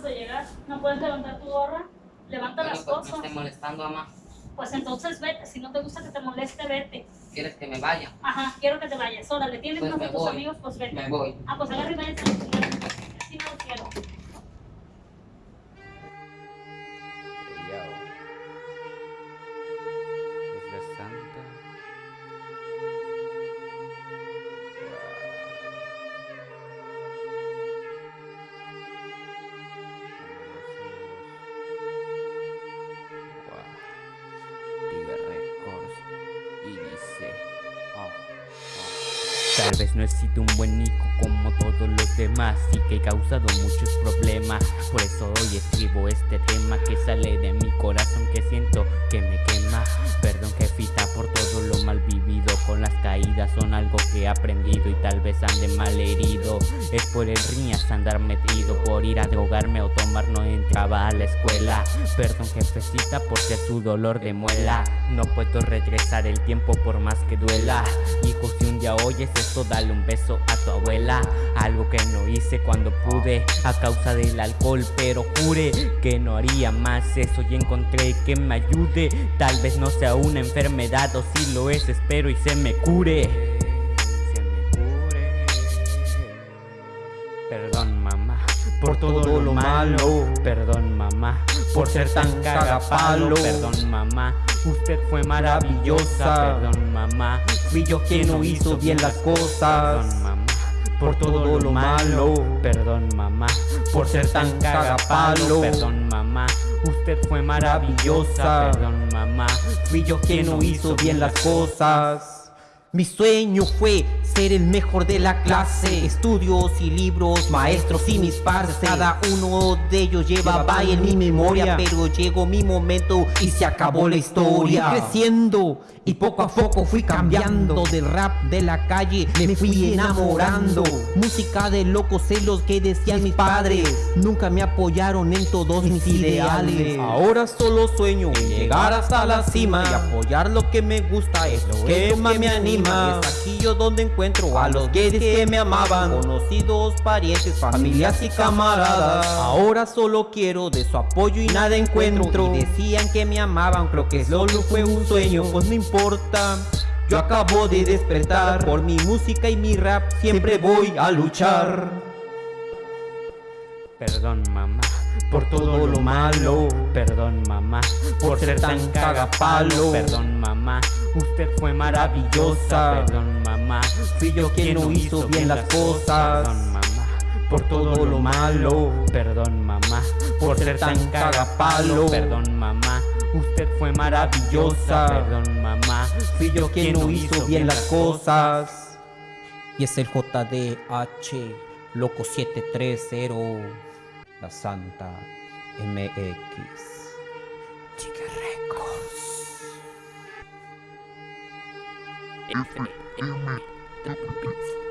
de llegar. ¿No puedes levantar tu gorra? Levanta Bueno, las pues me cosas. estoy molestando, mamá. Pues entonces vete. Si no te gusta que te moleste, vete. ¿Quieres que me vaya? Ajá, quiero que te vayas. Órale, tienes Pues uno de me tus amigos, pues vete. Me voy. Ah, pues agarra y váyase. Así no lo quiero. Tal vez no he sido un buen hijo como todos los demás y que he causado muchos problemas. Por eso hoy escribo este tema que sale de mi corazón que siento que me quema. Perdón jefita por todo son algo que he aprendido y tal vez ande mal herido. Es por el riñas andar metido, por ir a drogarme o tomar no entraba a la escuela. Perdón jefecita por ser su dolor de muela. No puedo regresar el tiempo por más que duela. Hijo, si un día oyes esto, dale un beso a tu abuela. Algo que no hice cuando pude a causa del alcohol, pero juré que no haría más eso y encontré que me ayude. Tal vez no sea una enfermedad o si lo es, espero y se me cure. Se me cure. Perdón mamá por todo lo malo. Perdón mamá por ser tan cagapalo. Perdón mamá, usted fue maravillosa. Perdón mamá, fui yo quien no hizo bien las cosas. Perdón mamá por todo lo malo. Perdón mamá por ser tan cagapalo. Perdón mamá, usted fue maravillosa. Perdón mamá, fui yo quien no hizo bien las cosas. Mi sueño fue ser el mejor de la clase. Estudios y libros, maestros y mis pares Cada uno de ellos llevaba en mi memoria Pero llegó mi momento y se acabó la historia. Fui creciendo y poco a poco fui cambiando. Del rap de la calle me fui enamorando. Música de locos celos que decían mis padres. Nunca me apoyaron en todos mis ideales. Ahora solo sueño en llegar hasta la cima Y apoyar lo que me gusta. Es lo que más me anima Es aquí yo donde encuentro a los gays que me amaban. Conocidos, parientes, familias y camaradas. Ahora solo quiero de su apoyo y nada encuentro. Y decían que me amaban, creo que solo fue un sueño. Pues no importa yo acabo de despertar. Por mi música y mi rap siempre voy a luchar Perdón mamá por todo lo malo. Perdón mamá por ser tan cagapalo. Perdón mamá, usted fue maravillosa. Perdón mamá, fui yo quien no hizo bien las cosas. Perdón mamá por todo lo malo. Perdón mamá por ser tan cagapalo. Perdón mamá. Usted fue maravillosa, perdón mamá, fui yo quien no hizo bien las cosas. Y es el JDH Loco 730 La Santa MX Chica Records. Infinite, Infinite.